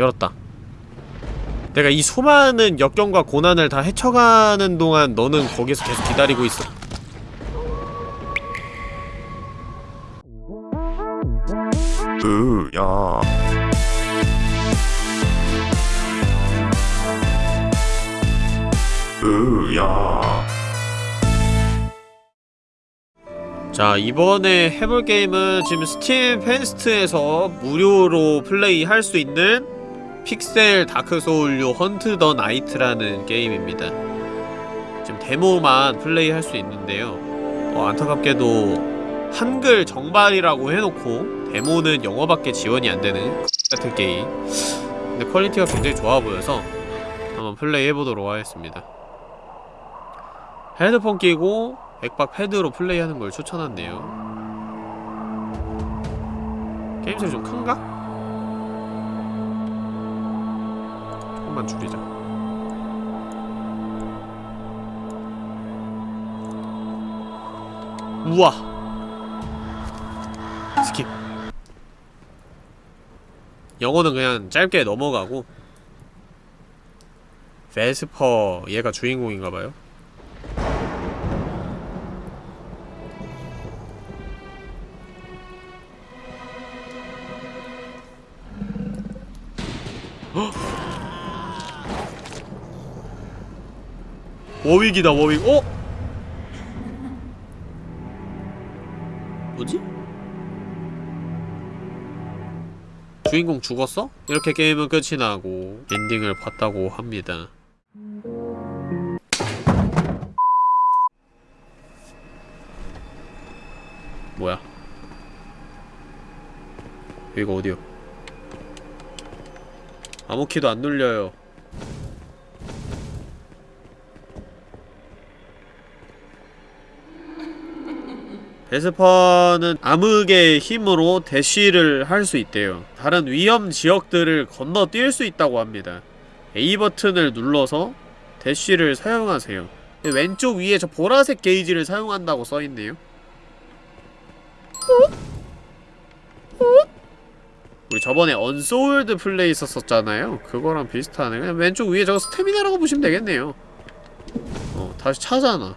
열었다. 내가 이 수많은 역경과 고난을 다 헤쳐가는 동안 너는 거기서 계속 기다리고 있어. 으야. 으야. 자 이번에 해볼 게임은 지금 스팀 펜스트에서 무료로 플레이할 수 있는 픽셀 다크소울류 Hunt the Night라는 게임입니다. 지금 데모만 플레이할 수 있는데요. 어, 안타깝게도 한글 정발이라고 해놓고 데모는 영어밖에 지원이 안되는 같은 게임. 근데 quality가 굉장히 좋아 보여서 한번 플레이 해보도록 하겠습니다. 헤드폰 끼고 엑박 패드로 플레이하는 걸 추천한대요. 게임 소리 좀 큰가? 조금만 줄이자. 우와. Skip. 영어는 그냥 짧게 넘어가고 베스퍼 얘가 주인공인가봐요 워윅이다 워윅 어? 뭐지? 주인공 죽었어? 이렇게 게임은 끝이 나고 엔딩을 봤다고 합니다 뭐야 여기가 어디요? 아무 키도 안 눌려요 베스퍼는 암흑의 힘으로 대쉬를 할 수 있대요. 다른 위험 지역들을 건너뛸 수 있다고 합니다. A 버튼을 눌러서 대쉬를 사용하세요. 왼쪽 위에 저 보라색 게이지를 사용한다고 써있네요. 우리 저번에 언소울드 플레이 썼었잖아요. 그거랑 비슷하네. 그냥 왼쪽 위에 저거 스태미나라고 보시면 되겠네요. 어, 다시 차잖아.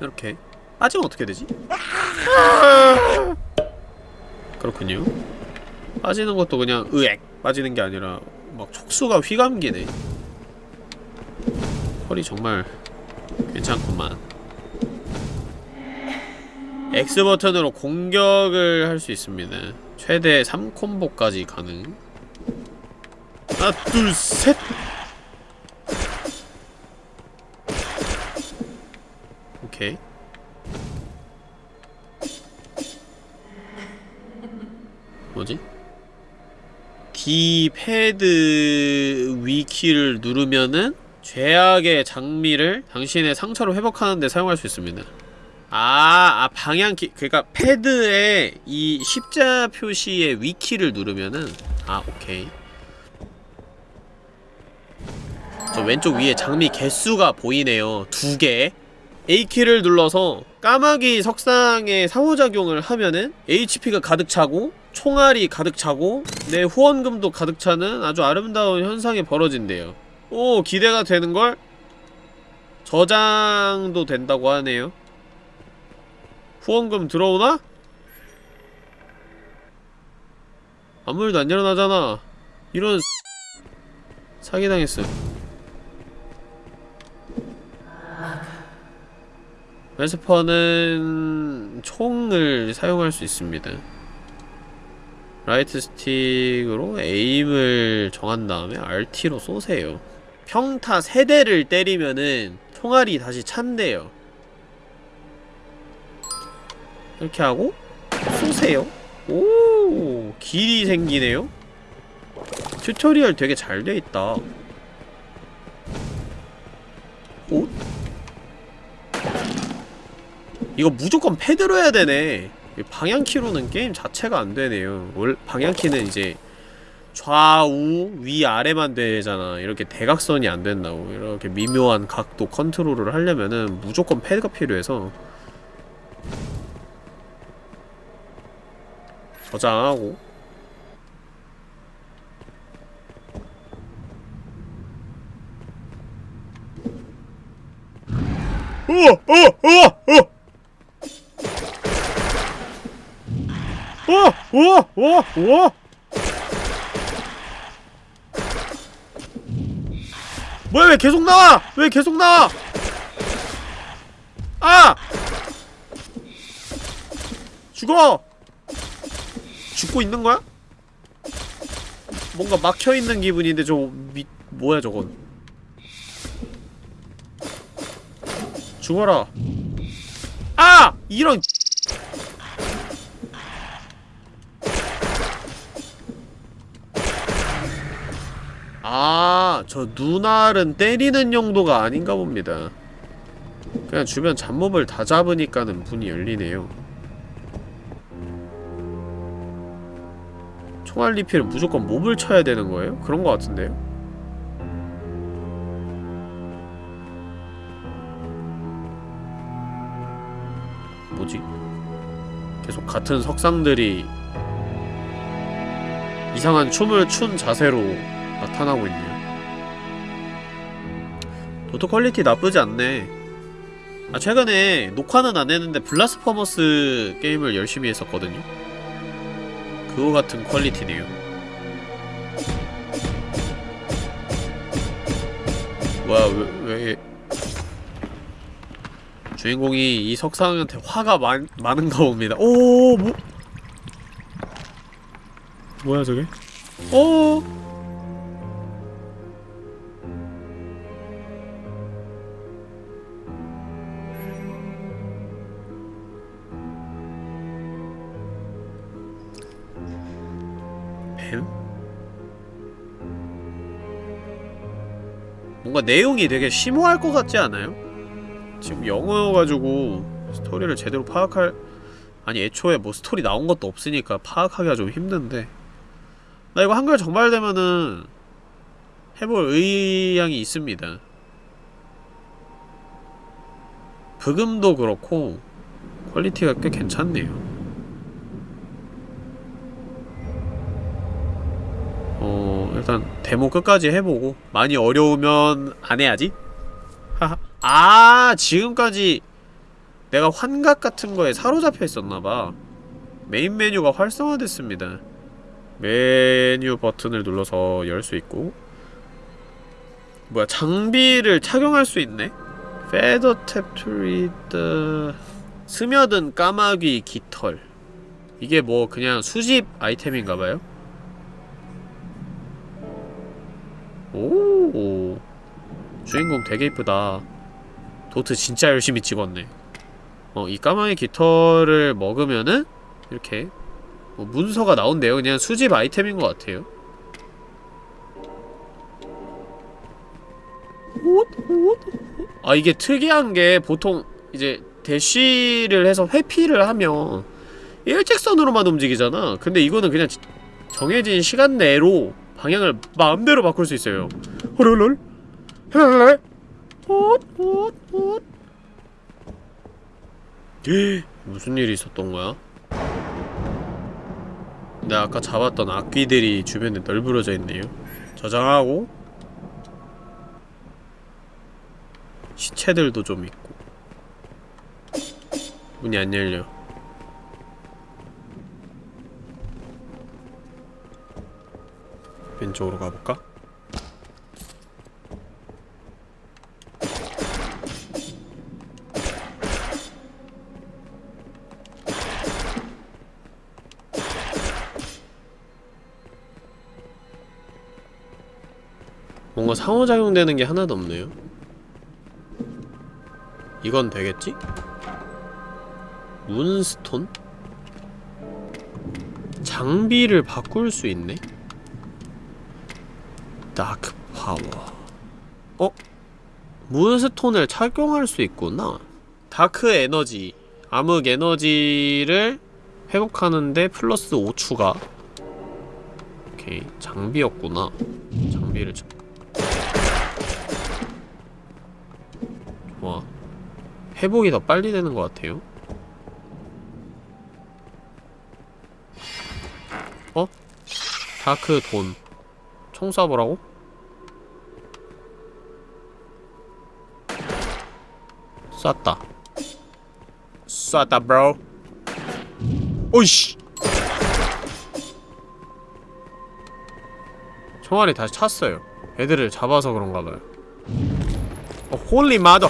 이렇게. 빠지면 어떻게 되지? 그렇군요. 빠지는 것도 그냥 으액 빠지는 게 아니라 막 촉수가 휘감기네. 펄이 정말 괜찮구만. X버튼으로 공격을 할 수 있습니다. 최대 3콤보까지 가능. 하나 둘셋! 오케이 뭐지? D 패드 위키를 누르면은 죄악의 장미를 당신의 상처로 회복하는데 사용할 수 있습니다. 아, 아 방향키 그러니까 패드에 이 십자 표시의 위키를 누르면은 아, 오케이. 저 왼쪽 위에 장미 개수가 보이네요. 두 개. A키를 눌러서 까마귀 석상의 상호작용을 하면은 HP가 가득 차고 총알이 가득 차고 내 후원금도 가득 차는 아주 아름다운 현상이 벌어진대요. 오 기대가 되는걸? 저장도 된다고 하네요. 후원금 들어오나? 아무 일도 안 일어나잖아. 이런 사기당했어 Vesper는 총을 사용할 수 있습니다 right stick으로 aim을 정한 다음에 RT로 쏘세요. 평타 3대를 때리면은 총알이 다시 찬대요. 이렇게 하고 쏘세요. 오 길이 생기네요. tutorial 되게 잘 돼있다. 오? 이거 무조건 패드로 해야 되네 방향키로는 게임 자체가 안 되네요. 월, 방향키는 이제 좌우 위 아래만 되잖아. 이렇게 대각선이 안 된다고. 이렇게 미묘한 각도 컨트롤을 하려면은 무조건 패드가 필요해서 저장하고 으어! 으어! 으어! 어! 뭐야 왜 계속 나와! 왜 계속 나와! 아! 죽어! 죽고 있는 거야? 뭔가 막혀있는 기분인데 저 미.. 뭐야 저건 죽어라 아! 이런 저 눈알은 때리는 용도가 아닌가 봅니다. 그냥 주변 잡몹을 다 잡으니까는 문이 열리네요. 총알 리필은 무조건 몹을 쳐야 되는 거예요? 그런 거 같은데요? 뭐지? 계속 같은 석상들이 이상한 춤을 춘 자세로 나타나고 있네요. 도트 quality 나쁘지 않네. 아, 최근에 녹화는 안 했는데 Blasphemous 게임을 열심히 했었거든요. 그거 같은 quality네요. 뭐야, 왜, 왜. 주인공이 이 석상한테 화가 많, 많은가 봅니다. 오, 뭐. 뭐야, 저게? 오! 뱀? 뭔가 내용이 되게 심오할 것 같지 않아요? 지금 영어여가지고 스토리를 제대로 파악할 아니 애초에 뭐 스토리 나온 것도 없으니까 파악하기가 좀 힘든데 나 이거 한글 정발되면은 해볼 의향이 있습니다 브금도 그렇고 quality가 꽤 괜찮네요 어 일단 데모 끝까지 해보고 많이 어려우면 안 해야지? 아 지금까지 내가 환각 같은 거에 사로잡혀 있었나봐 메인 메뉴가 활성화됐습니다 메뉴 버튼을 눌러서 열 수 있고 뭐야 장비를 착용할 수 있네? To read the... 스며든 까마귀 깃털 이게 뭐 그냥 수집 아이템인가봐요? 오. 주인공 되게 이쁘다. 도트 진짜 열심히 찍었네. 어, 이 까마귀 깃털을 먹으면은 이렇게 뭐 문서가 나온대요. 그냥 수집 아이템인 것 같아요. 아 이게 특이한 게 보통 이제 대쉬를 해서 회피를 하면 일직선으로만 움직이잖아. 근데 이거는 그냥 정해진 시간 내로 방향을 마음대로 바꿀 수 있어요. 호롤롤 헬랄랄 헛헛헛. 무슨 일이 있었던 거야? 내가 아까 잡았던 악귀들이 주변에 널브러져 있네요. 저장하고. 시체들도 좀 있고. 문이 안 열려 왼쪽으로 가볼까? 뭔가 상호작용되는 게 하나도 없네요 이건 되겠지? moonstone? 장비를 바꿀 수 있네? dark power 어? moonstone을 착용할 수 있구나. dark energy 암흑 에너지를 회복하는데 플러스 5 추가. 오케이. 장비였구나. 장비를 자... 좋아. 회복이 더 빨리 되는 것 같아요. 어? 다크 돈 총 쏴보라고? 쐈다. 쐈다 브로 오이씨. 총알이 다시 찼어요. 애들을 잡아서 그런가봐요. 어, holy mother.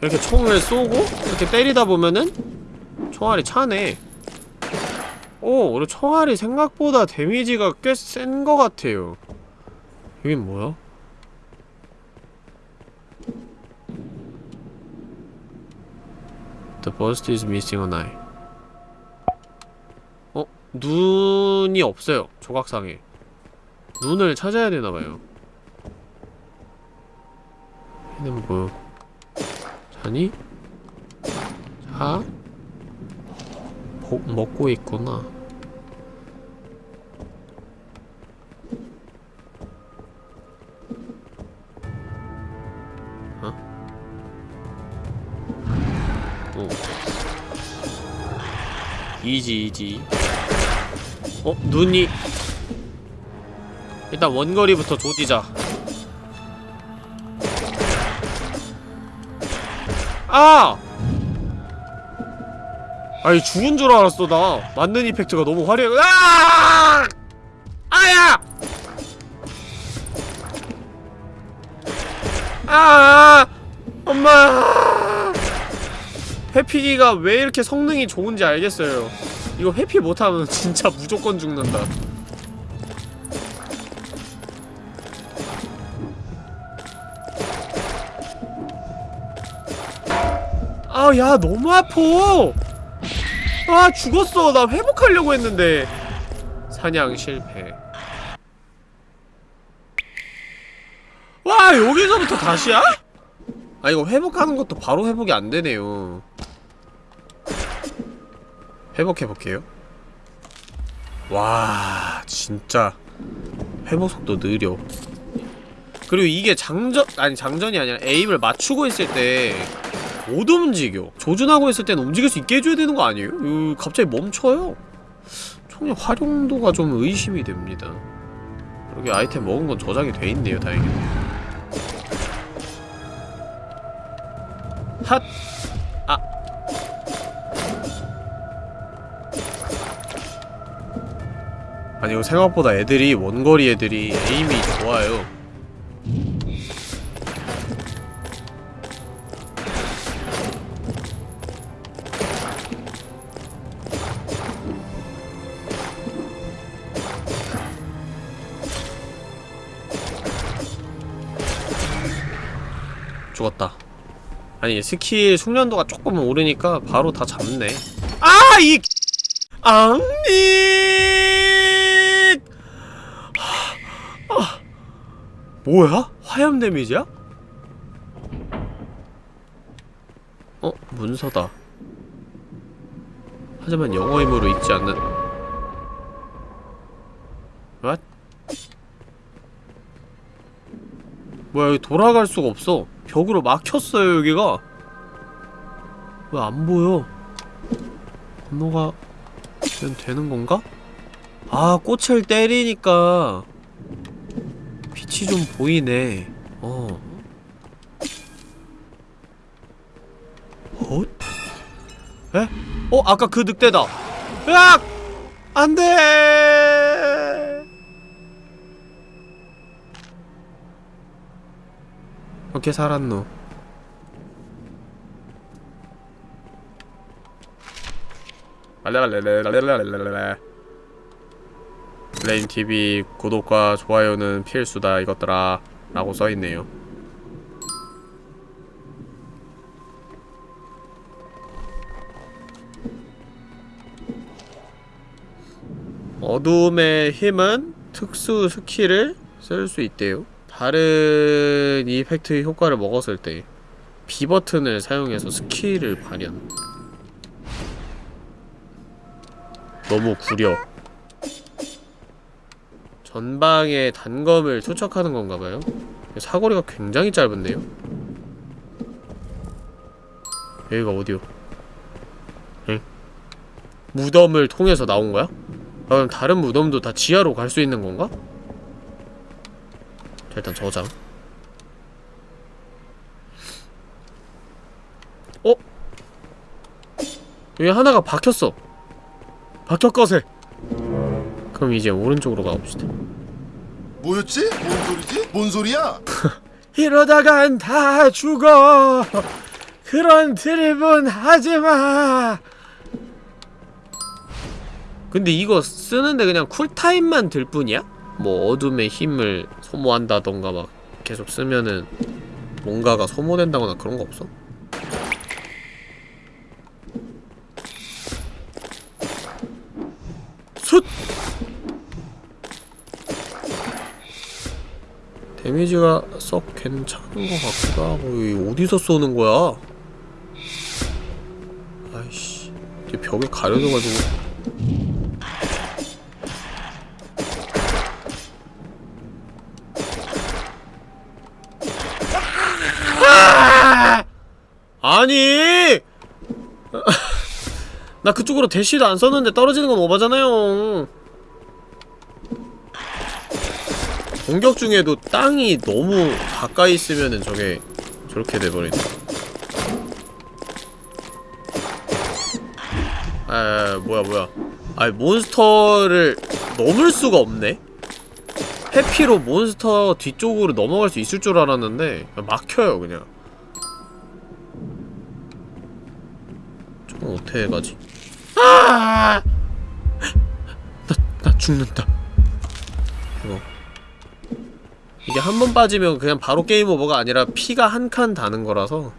이렇게 총을 쏘고 이렇게 때리다 보면은 총알이 차네 오, 우리 총알이 생각보다 damage가 꽤 센 것 같아요 여긴 뭐야? The bust is missing an eye 어? 눈이 없어요 조각상에 눈을 찾아야 되나봐요 얘는 뭐 자니? 자? 보, 먹고 있구나 이지 이지 어? 눈이 일단 원거리부터 조지자 아! 아니 죽은 줄 알았어 나 맞는 이펙트가 너무 화려해 아! 아야! 회피기가 왜 이렇게 성능이 좋은지 알겠어요. 이거 회피 못하면 진짜 무조건 죽는다. 아야 너무 아파. 아 죽었어. 나 회복하려고 했는데. 사냥 실패. 와 여기서부터 다시야? 아 이거 회복하는 것도 바로 회복이 안 되네요 회복해볼게요. 와 진짜 회복 속도 느려. 그리고 이게 장전 아니 장전이 아니라 에임을 맞추고 있을 때 못 움직여. 조준하고 있을 때는 움직일 수 있게 해줘야 되는 거 아니에요? 으, 갑자기 멈춰요? 총의 활용도가 좀 의심이 됩니다. 여기 아이템 먹은 건 저장이 돼 있네요 다행히 핫! 아 아니 생각보다 애들이 원거리 애들이 에임이 좋아요 죽었다 아니 스킬 숙련도가 조금 오르니까 바로 다 잡네 아! 이 앙릿! 아, 뭐야? 화염 데미지야? 어? 문서다 하지만 영어 힘으로 읽지 않는 What? 뭐야 여기 돌아갈 수가 없어 벽으로 막혔어요 여기가 왜 안 보여 건너가 면 되는 건가? 아 꽃을 때리니까 빛이 좀 보이네 어 헛? 에? 어? 아까 그 늑대다 으악! 안돼 어떻게 살았노 랄랄랄랄랄랄랄랄랄 블레임TV 구독과 좋아요는 필수다 이것들아 라고 써있네요. 어둠의 힘은 특수 skill을 쓸 수 있대요. 다른 effect 효과를 먹었을 때 B 버튼을 사용해서 스킬을 발현. 너무 구려 전방의 단검을 투척하는 건가봐요 사거리가 굉장히 짧은데요? 여기가 어디요? 응? 무덤을 통해서 나온 거야? 아, 그럼 다른 무덤도 다 지하로 갈 수 있는 건가? 일단 저장 어? 여기 하나가 박혔어 박혔거세 그럼 이제 오른쪽으로 가봅시다 뭐였지? 뭔 소리지? 뭔 소리야? 이러다간 다 죽어 그런 드립은 하지마 근데 이거 쓰는데 그냥 쿨타임만 들 뿐이야? 뭐 어둠의 힘을 소모한다던가 막 계속 쓰면은 뭔가가 소모된다거나 그런 거 없어? 숫! 데미지가 썩 괜찮은 것 같기도 하고 어디서 쏘는 거야? 아이씨 벽에 가려져가지고 아! 아니! 나 그쪽으로 대시도 안 썼는데 떨어지는 건 오바잖아요 공격 중에도 땅이 너무 가까이 있으면은 저게 저렇게 돼버린다 아, 아 뭐야 뭐야. 아니 몬스터를 넘을 수가 없네? 해피로 몬스터 뒤쪽으로 넘어갈 수 있을 줄 알았는데 막혀요 그냥. 저건 어떻게 가지? 아! 나, 나 죽는다 이게 한 번 빠지면 그냥 바로 게임 오버가 아니라 피가 한 칸 다는 거라서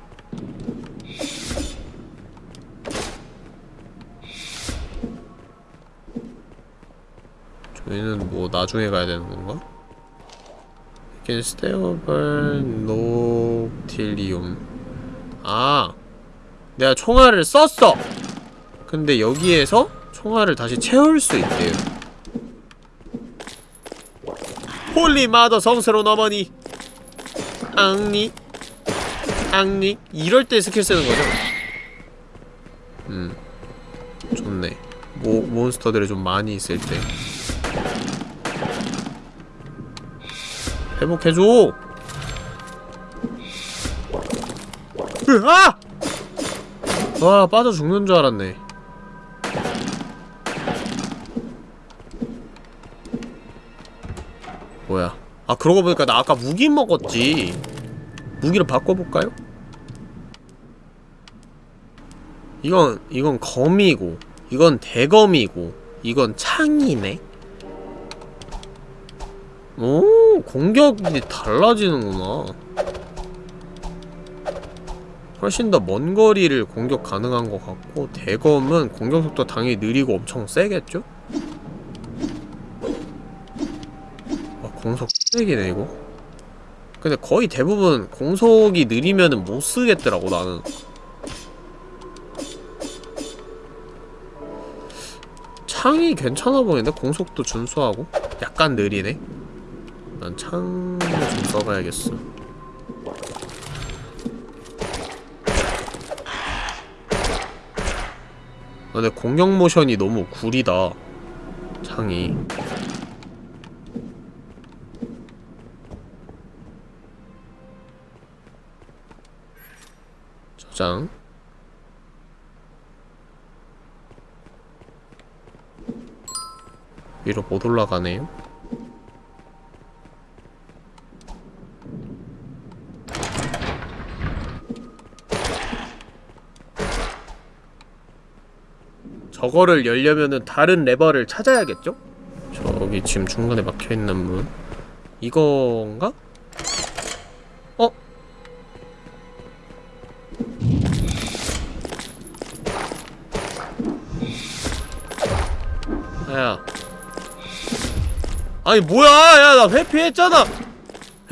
저희는 뭐 나중에 가야 되는 건가? Stay over Noctilium 아 내가 총알을 썼어! 근데 여기에서 총알을 다시 채울 수 있대요 홀리 마더 성스러운 어머니? 앙닉 앙닉 이럴 때 스킬 쓰는 거죠? 음 좋네. 모, 몬스터들이 좀 많이 있을 때. 회복해줘! 으아! 와 빠져 죽는 줄 알았네 뭐야 아 그러고 보니까 나 아까 무기 먹었지 무기를 바꿔볼까요? 이건 이건 검이고 이건 대검이고 이건 창이네 오 공격이 달라지는구나 훨씬 더 먼 거리를 공격 가능한 것 같고 대검은 공격 속도 당연히 느리고 엄청 세겠죠? 공속 세기네 이거 근데 거의 대부분 공속이 느리면은 못 쓰겠더라고 나는. 창이 괜찮아 보이는데? 공속도 준수하고? 약간 느리네? 난 창을 좀 써봐야겠어. 아, 근데 공격 모션이 너무 구리다 창이 저장 위로 못 올라가네요 저거를 열려면은 다른 레버를 찾아야겠죠? 저기 지금 중간에 막혀있는 문 이건가? 야. 아니 뭐야? 야 나 회피했잖아.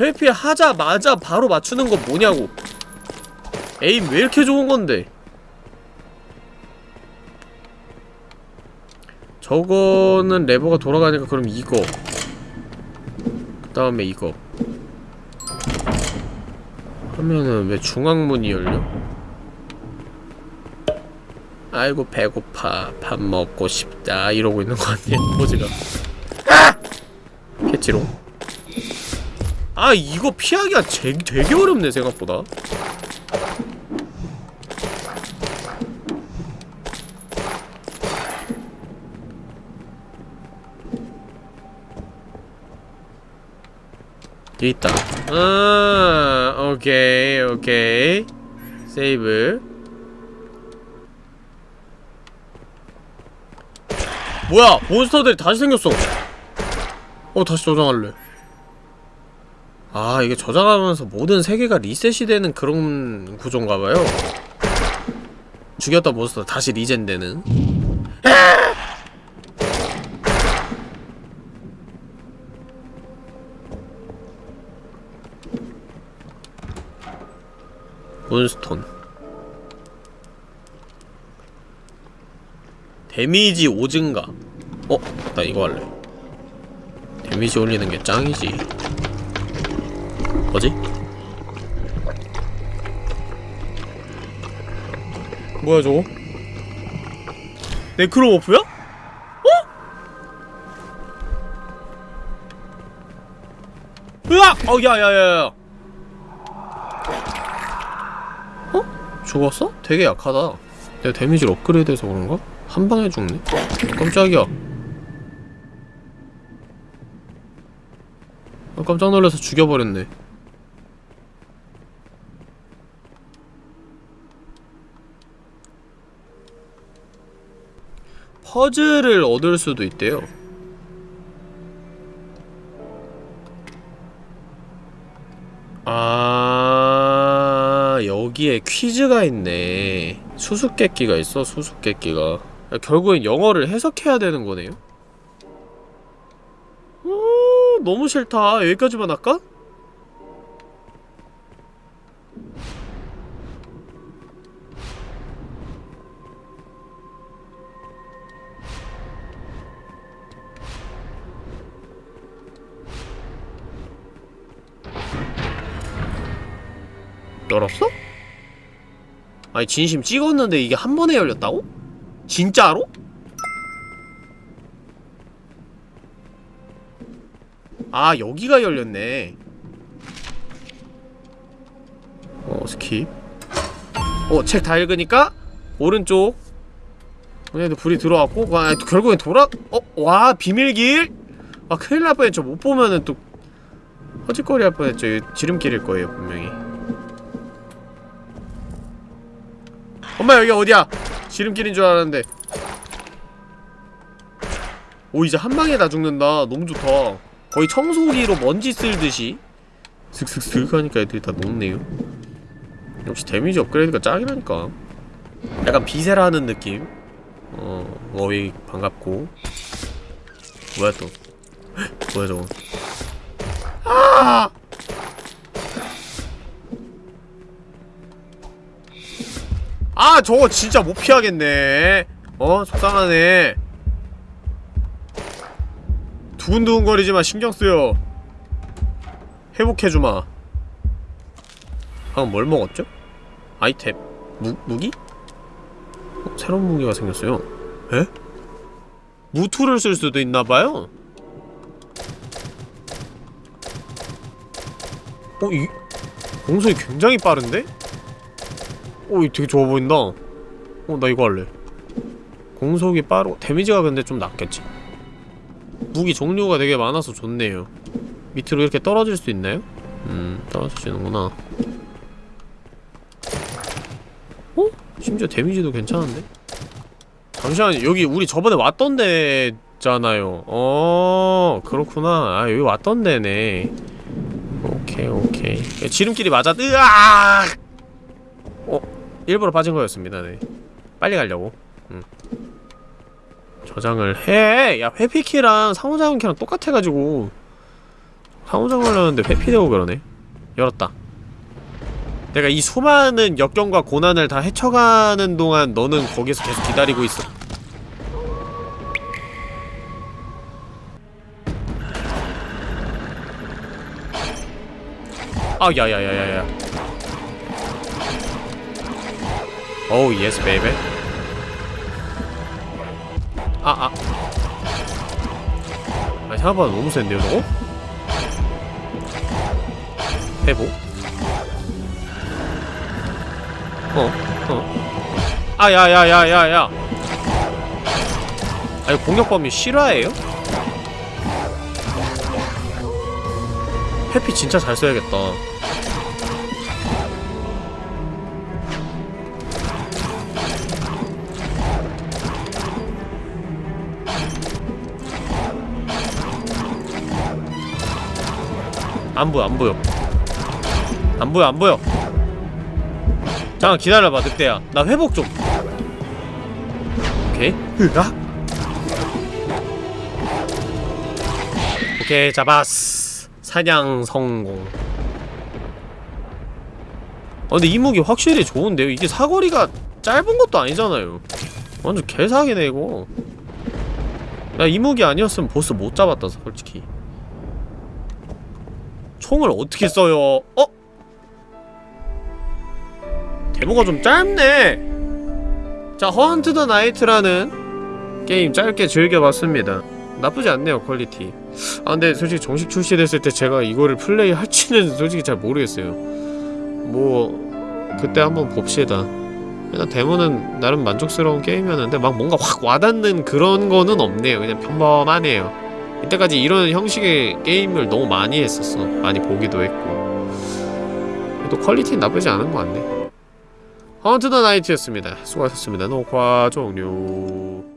회피하자마자 바로 맞추는 거 뭐냐고. 에임 왜 이렇게 좋은 건데? 저거는 레버가 돌아가니까 그럼 이거. 그 다음에 이거. 하면은 왜 중앙문이 열려? 아이고 배고파. 밥 먹고 싶다. 이러고 있는 거 아니야 포즈가. 아! 캐치롱. 아 이거 피하기가 제, 되게 어렵네 생각보다. 여기 있다. 아 오케이 오케이. 세이브 뭐야 몬스터들이 다시 생겼어. 어 다시 저장할래. 아 이게 저장하면서 모든 세계가 리셋이 되는 그런 구조인가봐요. 죽였던 몬스터. 다시 리젠되는. 몬스톤 데미지 5증가 어? 나 이거 할래 데미지 올리는 게 짱이지 뭐지? 뭐야 저거? 네크로모프야? 어? 으악! 어 야 야 야 야 어? 죽었어? 되게 약하다 내가 데미지를 업그레이드해서 그런가? 한 방에 죽네? 깜짝이야 아, 깜짝 놀라서 죽여버렸네 퍼즐을 얻을 수도 있대요. 아 여기에 퀴즈가 있네. 수수께끼가 있어 수수께끼가. 결국엔 영어를 해석해야 되는 거네요. 어, 너무 싫다. 여기까지만 할까? 열었어? 아니 진심 찍었는데 이게 한 번에 열렸다고? 진짜로? 아 여기가 열렸네 어 skip 어 책 다 읽으니까 오른쪽 얘도 불이 들어왔고 와 결국엔 돌아 어? 와 비밀길? 아 큰일 날 뻔했죠 못 보면은 또 허짓거리 할 뻔했죠 지름길일 거예요 분명히 엄마 여기 어디야? 지름길인 줄 알았는데. 오 이제 한 방에 다 죽는다. 너무 좋다. 거의 청소기로 먼지 쓸듯이. 슥슥슥 하니까 애들이 다 녹네요. 역시 damage 업그레이드가 짱이라니까. 약간 Viscera 느낌. 어 워윅 반갑고. 뭐야 또? 뭐야 저거? 아 아 저거 진짜 못 피하겠네 어? 속상하네 두근두근거리지만 신경쓰여 회복해주마 방금 뭘 먹었죠? 아이템 무, 무기? 어, 새로운 무기가 생겼어요 에? 무투를 쓸 수도 있나봐요 어? 이 공속이 굉장히 빠른데? 오, 이 되게 좋아 보인다. 어, 나 이거 할래. 공속이 빠르고, 데미지가 근데 좀 낮겠지. 무기 종류가 되게 많아서 좋네요. 밑으로 이렇게 떨어질 수 있나요? 음, 떨어지시는구나. 어? 심지어 데미지도 괜찮은데? 잠시만요. 여기 우리 저번에 왔던 데잖아요. 어, 그렇구나. 아, 여기 왔던 데네. 오케이, 오케이. 지름길이 맞아. 으악! 어? 일부러 빠진 거였습니다, 네. 빨리 가려고. 응. 저장을 해! 야, 회피키랑 상호작용키랑 똑같아가지고. 상호작용을 하는데 회피되고 그러네. 열었다. 내가 이 수많은 역경과 고난을 다 헤쳐가는 동안 너는 거기서 계속 기다리고 있어. 아, 야야야야야. oh yes baby 아아 아 생각보다 너무 센데요 저거? 회복 어? 어? 아 야 야 야 야 야 아니 공격 범위 실화예요? 해피 진짜 잘 써야겠다 안 보여 안 보여. 안 보여 안 보여. 잠깐 기다려봐 늑대야. 나 회복 좀. 오케이. 으악. 오케이 잡았어. 사냥 성공. 아 근데 이 무기 확실히 좋은데요? 이게 사거리가 짧은 것도 아니잖아요. 완전 개사기네 이거. 야이 무기 아니었으면 보스 못 잡았다 솔직히 총을 어떻게 써요? 어? 데모가 좀 짧네. 자 Hunt the Night이라는 게임 짧게 즐겨봤습니다. 나쁘지 않네요 quality. 아 근데 솔직히 정식 출시됐을 때 제가 이거를 플레이 할지는 솔직히 잘 모르겠어요. 뭐 그때 한번 봅시다. 일단 데모는 나름 만족스러운 게임이었는데 막 뭔가 확 와닿는 그런 거는 없네요. 그냥 평범하네요 이때까지 이런 형식의 게임을 너무 많이 했었어. 많이 보기도 했고. 또 퀄리티는 나쁘지 않은 것 같네. 헌트 더 나이트였습니다. 수고하셨습니다. 녹화 종료